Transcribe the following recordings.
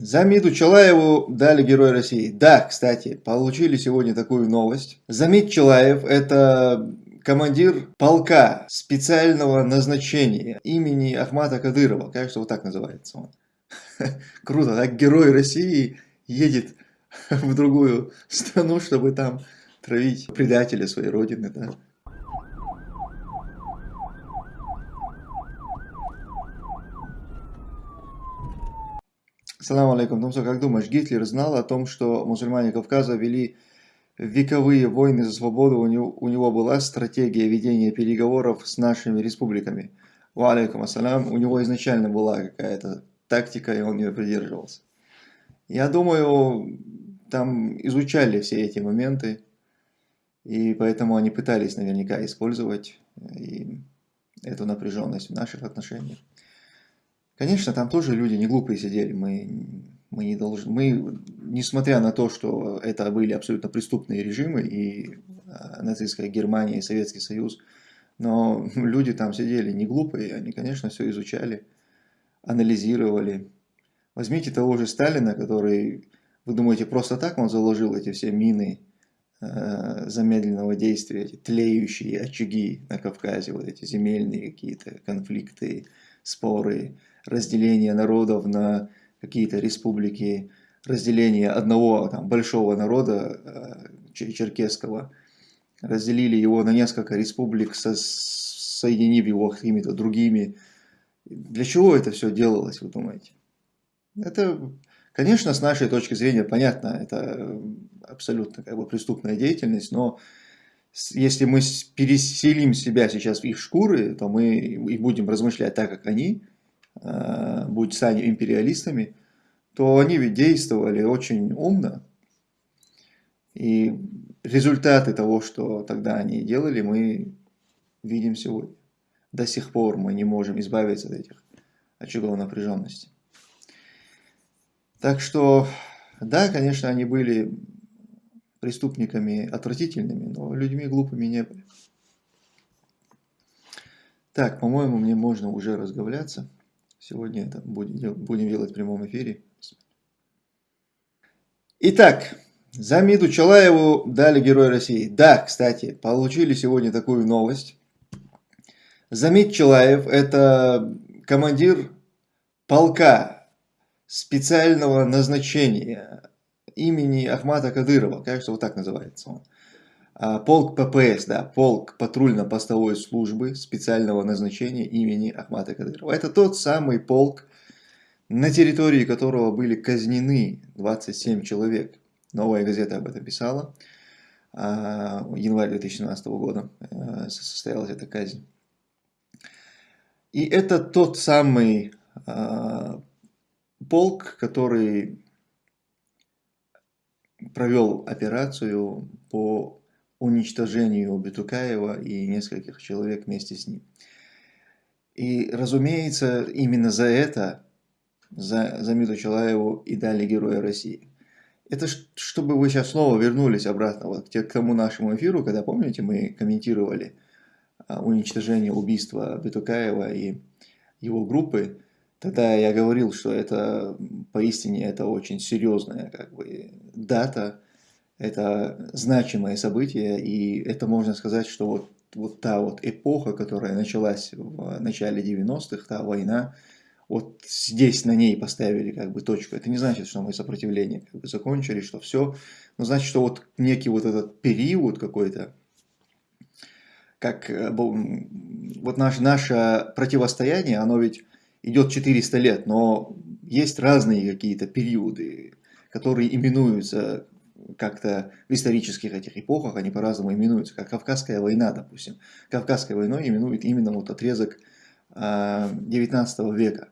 Замиду Чалаеву дали Герой России. Да, кстати, получили сегодня такую новость. Замид Чалаев – это командир полка специального назначения имени Ахмата Кадырова. Кажется, вот так называется он. Круто, так Герой России едет в другую страну, чтобы там травить предателя своей родины. Да? Салам алейкум. Томсо, как думаешь, Гитлер знал о том, что мусульмане Кавказа вели вековые войны за свободу, у него, у него была стратегия ведения переговоров с нашими республиками? Ва алейкум ассалям. У него изначально была какая-то тактика, и он ее придерживался. Я думаю, там изучали все эти моменты, и поэтому они пытались наверняка использовать эту напряженность в наших отношениях. Конечно, там тоже люди не глупые сидели. Мы, мы не должны, мы, несмотря на то, что это были абсолютно преступные режимы, и э, нацистская Германия, и Советский Союз, но люди там сидели не глупые, они, конечно, все изучали, анализировали. Возьмите того же Сталина, который, вы думаете, просто так он заложил эти все мины э, замедленного действия, эти тлеющие очаги на Кавказе, вот эти земельные какие-то конфликты, споры, разделение народов на какие-то республики, разделение одного там, большого народа э, черкесского, разделили его на несколько республик, со, соединив его какими-то другими. Для чего это все делалось, вы думаете? Это, конечно, с нашей точки зрения понятно, это абсолютно как бы преступная деятельность, но если мы переселим себя сейчас в их шкуры, то мы и будем размышлять так, как они, Э, будь сами империалистами, то они ведь действовали очень умно. И результаты того, что тогда они делали, мы видим сегодня. До сих пор мы не можем избавиться от этих очагов напряженности. Так что, да, конечно, они были преступниками отвратительными, но людьми глупыми не были. Так, по-моему, мне можно уже разговляться. Сегодня это будем, делать в прямом эфире. Итак, Замиду Чалаеву дали Герой России. Да, кстати, получили сегодня такую новость. Замид Чалаев – это командир полка специального назначения имени Ахмата Кадырова. Кажется, вот так называется он. А, полк ППС, да, полк патрульно-постовой службы специального назначения имени Ахмата Кадырова. Это тот самый полк, на территории которого были казнены 27 человек. Новая газета об этом писала. А, январь 2017 года э, состоялась эта казнь. И это тот самый а, полк, который провел операцию по уничтожению Бетукаева и нескольких человек вместе с ним. И, разумеется, именно за это, за Замиту Чалаеву и дали Героя России. Это чтобы вы сейчас снова вернулись обратно вот к тому нашему эфиру, когда, помните, мы комментировали а, уничтожение убийства Бетукаева и его группы, тогда я говорил, что это поистине это очень серьезная как бы, дата, это значимое событие, и это можно сказать, что вот, вот та вот эпоха, которая началась в начале 90-х, та война, вот здесь на ней поставили как бы точку. Это не значит, что мы сопротивление как бы закончили, что все, но значит, что вот некий вот этот период какой-то, как э, вот наше, наше противостояние, оно ведь идет 400 лет, но есть разные какие-то периоды, которые именуются как-то в исторических этих эпохах они по-разному именуются, как Кавказская война, допустим. Кавказской войной именуют именно вот отрезок 19 а, века.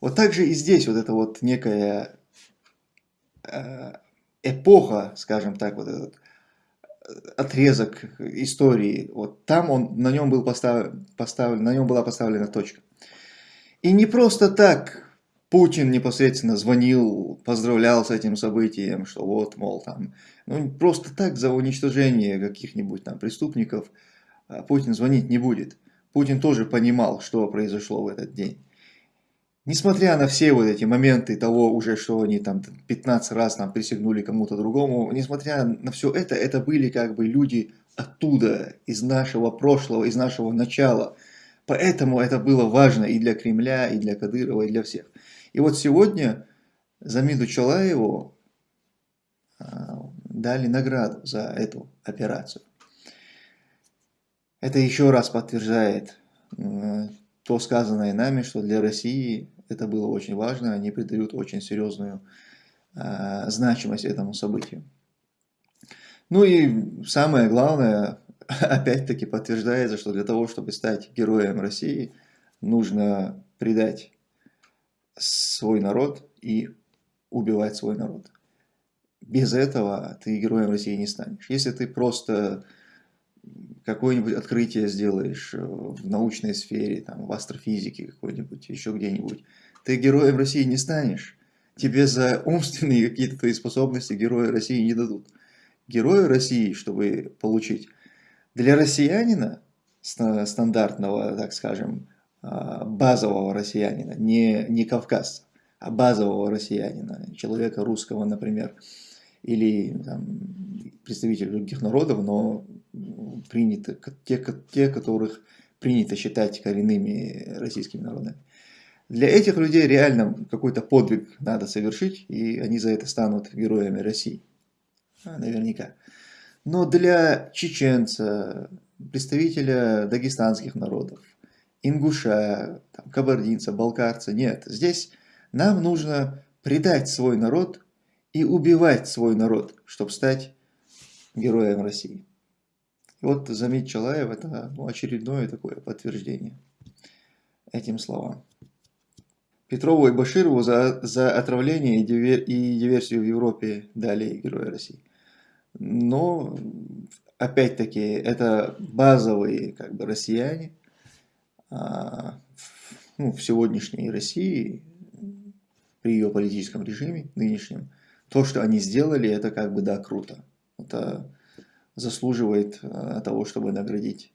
Вот так же и здесь вот эта вот некая а, эпоха, скажем так, вот этот э, отрезок истории, вот там он, на нем, был поставлен, поставлен, на нем была поставлена точка. И не просто так Путин непосредственно звонил, поздравлял с этим событием, что вот, мол, там, ну, просто так за уничтожение каких-нибудь там преступников а, Путин звонить не будет. Путин тоже понимал, что произошло в этот день. Несмотря на все вот эти моменты того уже, что они там 15 раз там присягнули кому-то другому, несмотря на все это, это были как бы люди оттуда, из нашего прошлого, из нашего начала. Поэтому это было важно и для Кремля, и для Кадырова, и для всех. И вот сегодня Замиду Чалаеву а, дали награду за эту операцию. Это еще раз подтверждает то сказанное нами, что для России это было очень важно, они придают очень серьезную э, значимость этому событию. Ну и самое главное, опять-таки подтверждается, что для того, чтобы стать героем России, нужно предать свой народ и убивать свой народ. Без этого ты героем России не станешь. Если ты просто какое-нибудь открытие сделаешь э, в научной сфере, там, в астрофизике какой-нибудь, еще где-нибудь, ты героем России не станешь. Тебе за умственные какие-то твои способности героя России не дадут. Героя России, чтобы получить, для россиянина, стандартного, так скажем, а, базового россиянина, не, не кавказца, а базового россиянина, человека русского, например, или там, представителей других народов, но приняты, те, те, которых принято считать коренными российскими народами. Для этих людей реально какой-то подвиг надо совершить, и они за это станут героями России. Наверняка. Но для чеченца, представителя дагестанских народов, ингуша, там, кабардинца, балкарца, нет. Здесь нам нужно предать свой народ и убивать свой народ, чтобы стать героем России. Вот Замит Чалаев – это ну, очередное такое подтверждение этим словам. Петрову и Баширову за, за отравление и диверсию в Европе дали Героя России. Но, опять-таки, это базовые как бы, россияне а, ну, в сегодняшней России, при ее политическом режиме нынешнем, то, что они сделали, это как бы, да, круто. Это заслуживает э, того, чтобы наградить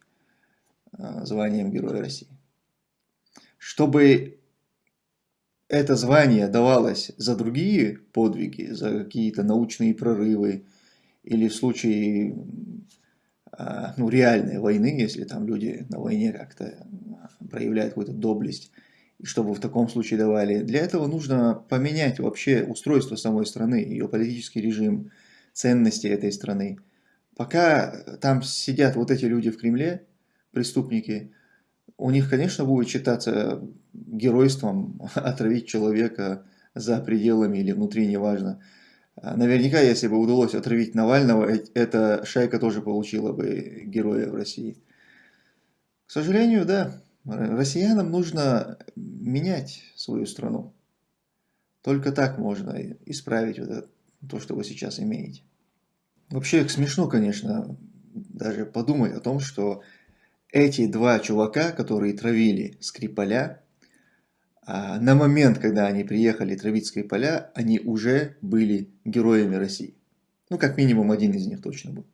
э, званием Героя России. Чтобы это звание давалось за другие подвиги, за какие-то научные прорывы, или в случае э, ну, реальной войны, если там люди на войне как-то проявляют какую-то доблесть, и чтобы в таком случае давали. Для этого нужно поменять вообще устройство самой страны, ее политический режим, ценности этой страны. Пока там сидят вот эти люди в Кремле, преступники, у них, конечно, будет считаться геройством отравить человека за пределами или внутри, неважно. А наверняка, если бы удалось отравить Навального, эта шайка тоже получила бы героя в России. К сожалению, да, россиянам нужно менять свою страну. Только так можно исправить вот это, то, что вы сейчас имеете. Вообще смешно, конечно, даже подумать о том, что эти два чувака, которые травили Скрипаля, на момент, когда они приехали травить Скрипаля, они уже были героями России. Ну, как минимум один из них точно был.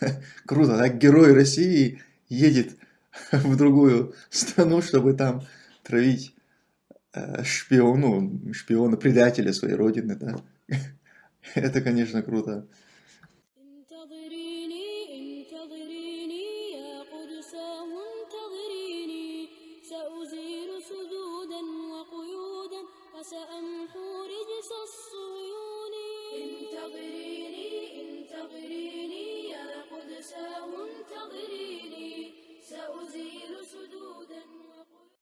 Круто, так герой России едет в другую страну, чтобы там травить э, шпиона, ну, шпиона, предателя своей родины. Это, конечно, круто.